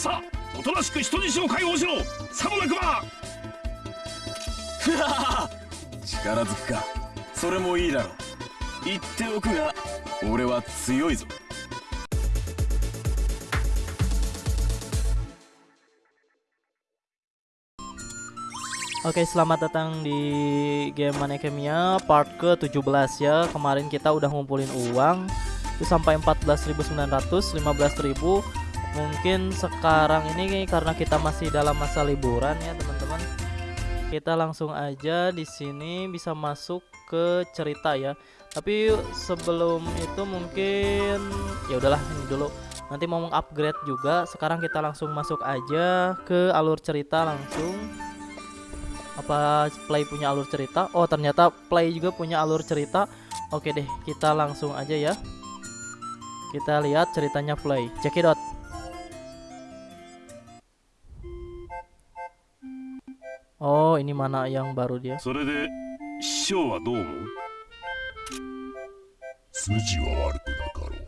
さあおとなしく人質を解放しろさもなくば力ずくかそれもいいだろう言っておくが俺は強いぞ Oke, selamat datang di game Manekemia part ke-17 ya. Kemarin kita udah ngumpulin uang itu sampai 14.900, 15.000. Mungkin sekarang ini karena kita masih dalam masa liburan ya, teman-teman. Kita langsung aja di sini bisa masuk ke cerita ya. Tapi sebelum itu mungkin ya udahlah ini dulu. Nanti mau upgrade juga. Sekarang kita langsung masuk aja ke alur cerita langsung apa play punya alur cerita oh ternyata play juga punya alur cerita oke deh kita langsung aja ya kita lihat ceritanya play cekidot oh ini mana yang baru dia? それで師匠はどう思う？筋は悪くなかろう。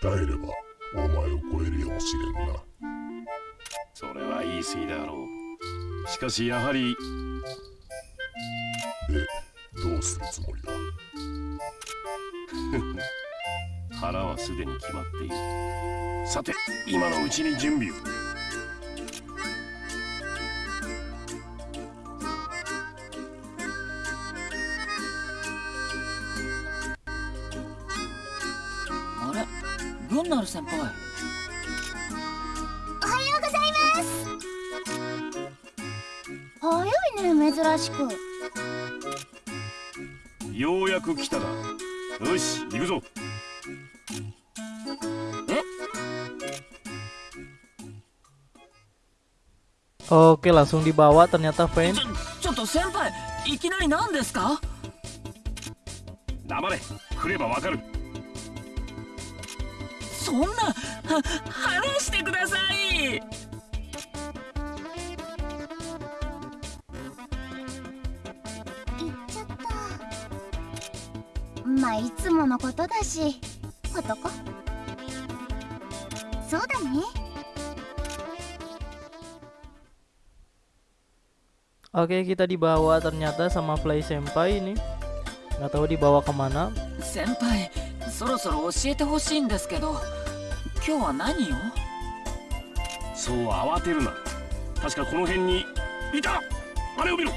鍛えればお前を超えるやもしれんな。それは言い過ぎだろう。しかしやはりでどうするつもりだ？腹はすでに決まっている。さて今のうちに準備をグンナル先輩。おはようございます。早いね珍しく。ようやく来たな。よし行くぞ。oke langsung dibawa ternyata ょちょっと先輩いきなり何ですか？黙れ。来ればわかるそんなは話してください行っちゃったまあいつものことだし男そうだね oke kita dibawa ternyata sama Play Senpai ini nggak tahu dibawa kemana 先輩そろそろ教えてほしいんですけど今日は何をそう慌てるな。確かこの辺にいた。あれを見ろ。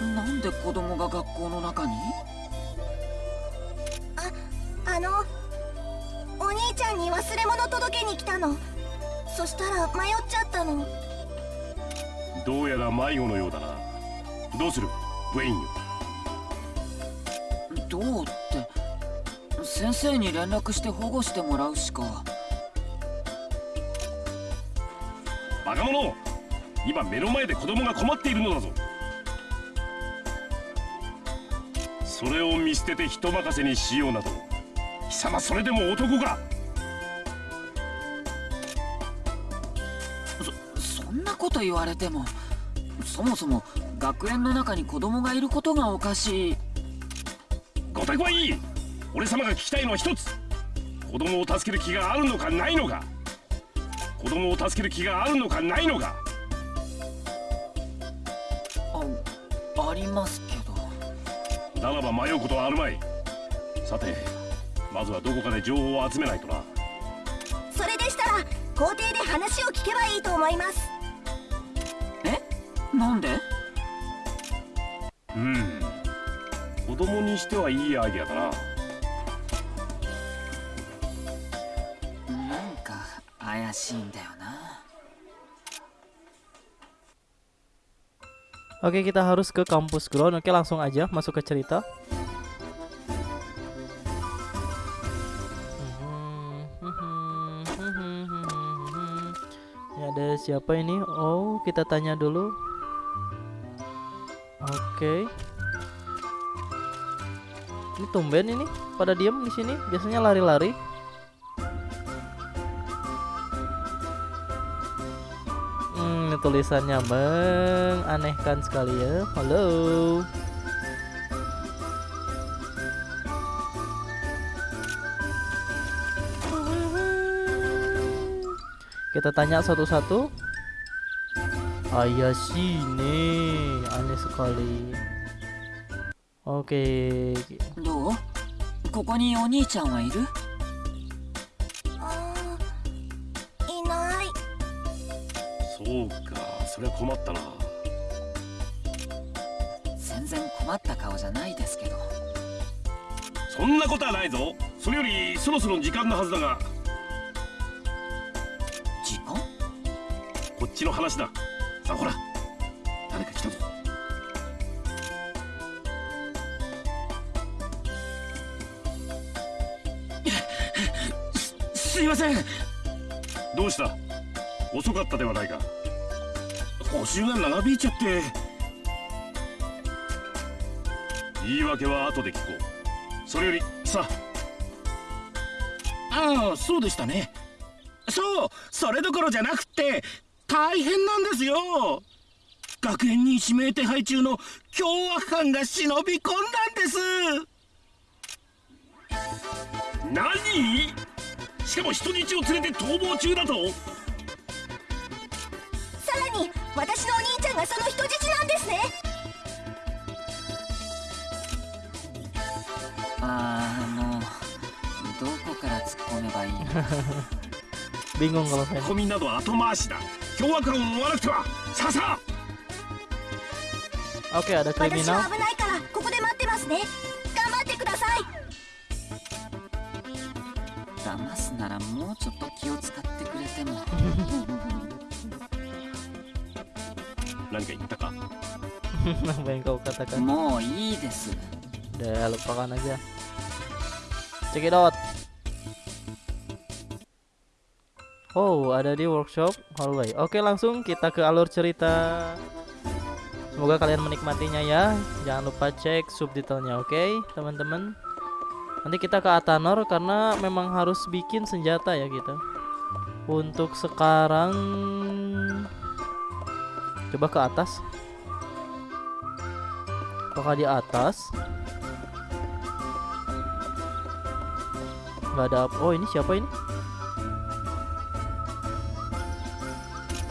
なんで子供が学校の中に？あのお兄ちゃんに忘れ物届けに来たの。そしたら迷っちゃったの。どうやら迷子のようだなどうする？ウェインよどうって？先生に連絡して保護してもらうしか。バカ者！今目の前で子供が困っているのだぞ。それを見捨てて人任せにしようなど。貴様それでも男か？そそんなこと言われてもそもそも学園の中に子供がいることがおかしい。ごたくはいい。俺様が聞きたいのは一つ。子供を助ける気があるのかないのか。子供を助ける気があるのかないのか。あありますけど。ならば迷うことはあるまい。さてまずはどこかで情報を集めないとな。それでしたら校庭で話を聞けばいいと思います。え？なんで？うん子供にしてはいいアイデアだななんか怪しいんだよな Oke kita harus ke kampus ground Oke langsung aja masuk ke cerita Ini ada siapa ini? Oh kita tanya dulu Oke. Okay. Ini tumben ini pada diam di sini, biasanya lari-lari. Hmm, tulisannya menganehkan sekali ya. Halo. Kita tanya satu-satu. Ayah sini. Aneh sekali. Oke, どうここにお兄ちゃんはいるあーいないそうかそりゃ困ったな全然困った顔じゃないですけどそんなことはないぞそれよりそろそろ時間のはずだが時間こっちの話ださあほらすいません。どうした？遅かったではないか。補習が長引いちゃって。言い訳は後で聞こう。それよりさああそうでしたね。そうそれどころじゃなくって大変なんですよ。学園に指名手配中の凶悪犯が忍び込んだんです。何？しかも人質を連れて逃亡中だと。さらに私のお兄ちゃんがその人質なんですね。あのどこから突っ込めばいいの？bingung kalau ツッ saya. コミなどは後回しだ。凶悪犯を追わなくてはさあさ!あ Oke, ada 私 kriminal. は危ないからここで待ってますね。頑張ってください騙すならもうちょっと気を使ってくれても何か言ったか Apa yang kau katakan? もういいです Udah lupakan aja. Check it out. Oh, ada di workshop hallway. Oke, langsung kita ke alur cerita. Semoga kalian menikmatinya ya. Jangan lupa cek subtitlenya, oke, teman-teman. Nanti kita ke Atanor karena memang harus bikin senjata ya kita. Untuk sekarang coba ke atas. Apakah di atas? nggak ada apa oh ini siapa ini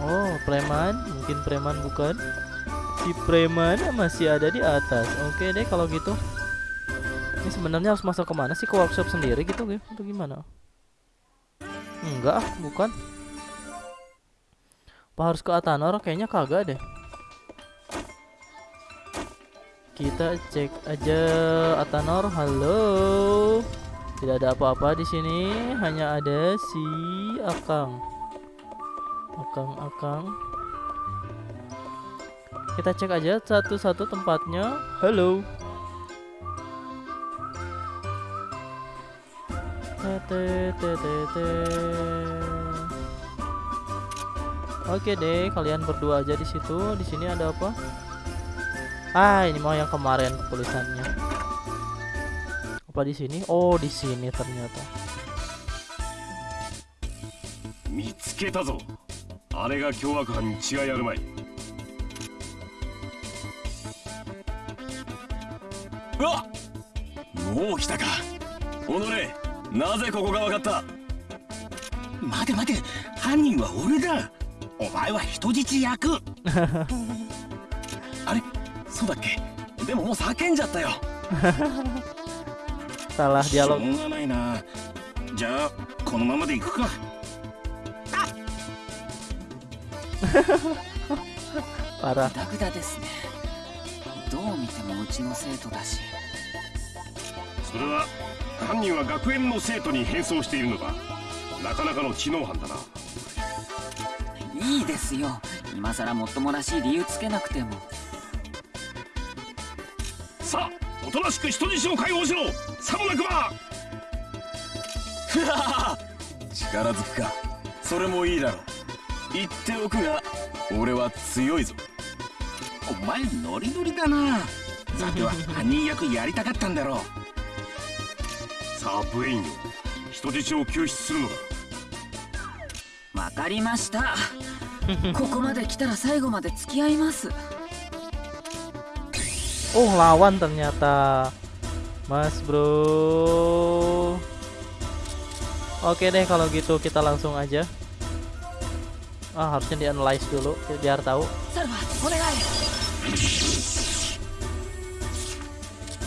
oh preman mungkin preman bukan si preman masih ada di atas oke deh kalau gitu ini sebenarnya harus masuk ke mana sih? Ke workshop sendiri gitu gitu atau gimana? Enggak bukan. Apa harus ke Atanor? Kayaknya kagak deh. Kita cek aja Atanor. Halo. Tidak ada apa-apa di sini, hanya ada si Akang. Akang, Akang. Kita cek aja satu-satu tempatnya. Halo. Oke deh, kalian berdua aja di situ. Di sini ada apa? Ah, ini mau yang kemarin tulisannya. Apa di sini? Oh, di sini ternyata. Mitsuketa なぜここが分かった？待て待て犯人は俺だ。お前は人質役。あれ？そうだっけ？でももう叫んじゃったよ。Salah しょ.うがないな。じゃあこのままで行くか。Parah. グダグダですね。どう見てもうちの生徒だし。それは犯人は学園の生徒に変装しているのかなかなかの知能犯だな。いいですよ。今さらもっともらしい理由つけなくても。さあおとなしく人質を解放しろ。さもなくば。力ずくか。それもいいだろう。言っておくが俺は強いぞ。お前ノリノリだな。さては犯人役やりたかったんだろうさあブエインよ人質を救出するのだわかりましたここまで来たら最後まで付き合います Oh, lawan ternyata. Mas, Bro. Oke deh kalau gitu kita langsung aja. Ah, harusnya di-analyze dulu biar tahu. サルバお願い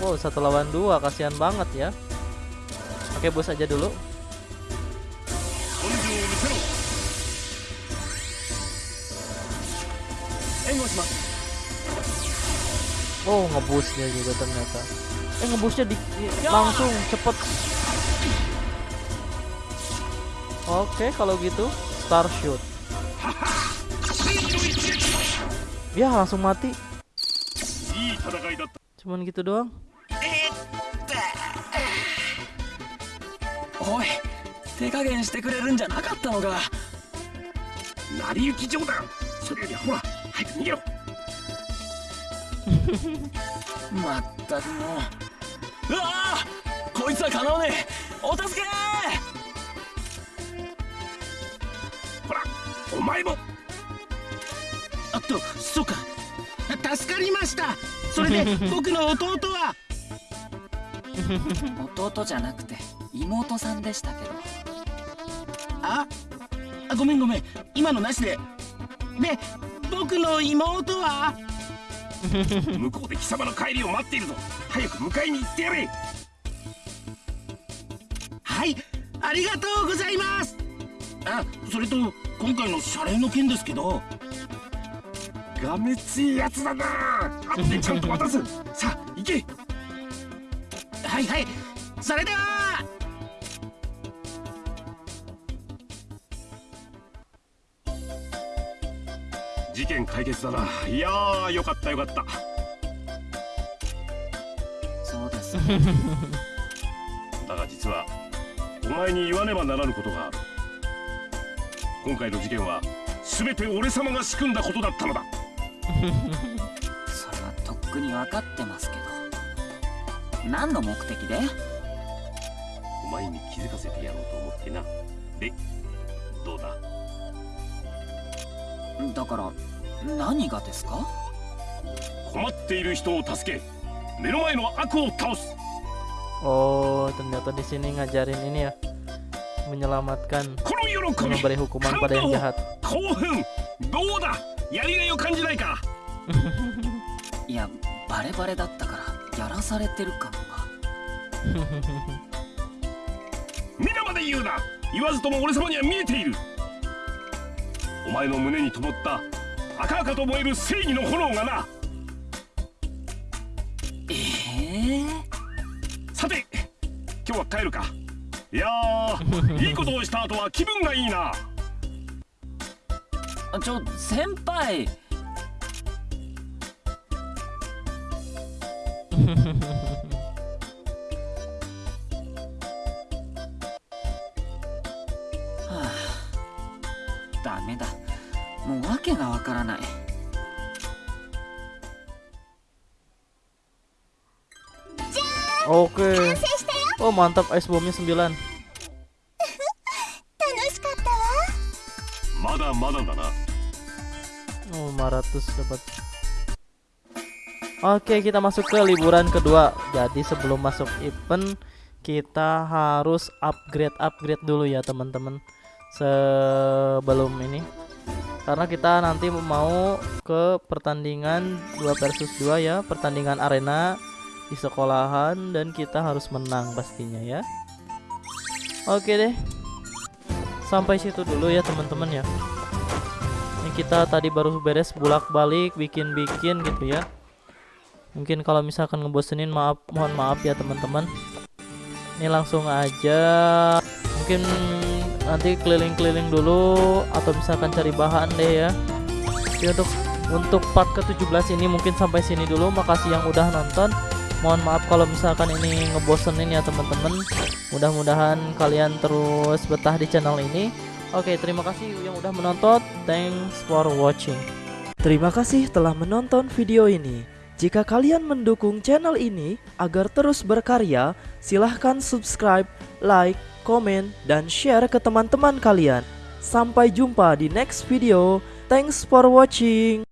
Wow, satu lawan dua, kasihan banget ya. pakai bus aja dulu. Oh ngebusnya juga ternyata. Eh ngebusnya di, langsung cepet. Oke kalau gitu Star Shoot. Ya langsung mati. Cuman gitu doang. おい手加減してくれるんじゃなかったのか。成り行き冗談。それよりほら早く逃げろ。まったくもう。うわあこいつはかなわねえ。お助け！ほらお前も。あっとそうか。助かりました。それで僕の弟は。弟じゃなくて妹さんでしたけど。ああごめんごめん。今のなしで。で僕の妹は？向こうで貴様の帰りを待っているぞ。早く迎えに行ってやれ。はいありがとうございます。あそれと今回の謝礼の件ですけど。がめついやつだな。後でちゃんと渡す。さあ行け。はいはい。それでは件解決だな。いやーよかったよかった。そうです。だが実はお前に言わねばならぬことがある今回の事件は全て俺様が仕組んだことだったのだ。それはとっくに分かってますけど。何の目的で？お前に気づかせてやろうと思ってな。でどうだ？だから何がですか？困っている人を助け目の前の悪を倒す。Oh, ternyata di sini ngajarin ini ya. Menyelamatkan, memberi hukuman pada yang jahat. どうだやりがいを感じないか？いやバレバレだったからやらされてる感が皆まで言うな。言わずとも俺様には見えている。お前の胸に灯った赤々と燃える正義の炎がな。ええさて今日は帰るか。いやー いいことをした後は気分がいいな。ちょ先輩 わからない Oke. 完成したよ Oh, mantap ice bomnya 9. 楽しかったわまだまだだな Oh, 500 dapat. Oke, kita masuk ke liburan kedua. Jadi sebelum masuk event kita harus upgrade-upgrade dulu ya, teman-teman. Sebelum ini. Karena kita nanti mau ke pertandingan 2 versus 2 ya, pertandingan arena di sekolahan dan kita harus menang pastinya ya. Oke deh. Sampai situ dulu ya, teman-teman ya ini kita tadi baru beres bolak-balik bikin-bikin gitu ya mungkin kalau misalkan ngebosenin maaf mohon maaf ya teman-teman ini langsung aja mungkin nanti keliling-keliling dulu atau misalkan cari bahan deh ya Jadi untuk untuk part ke-17 ini mungkin sampai sini dulu makasih yang udah nonton mohon maaf kalau misalkan ini ngebosenin ya teman-teman mudah-mudahan kalian terus betah di channel ini Oke, terima kasih yang udah menonton. Thanks for watching. Terima kasih telah menonton video ini. Jika kalian mendukung channel ini agar terus berkarya, silahkan subscribe, like, komen, dan share ke teman-teman kalian. Sampai jumpa di next video. Thanks for watching.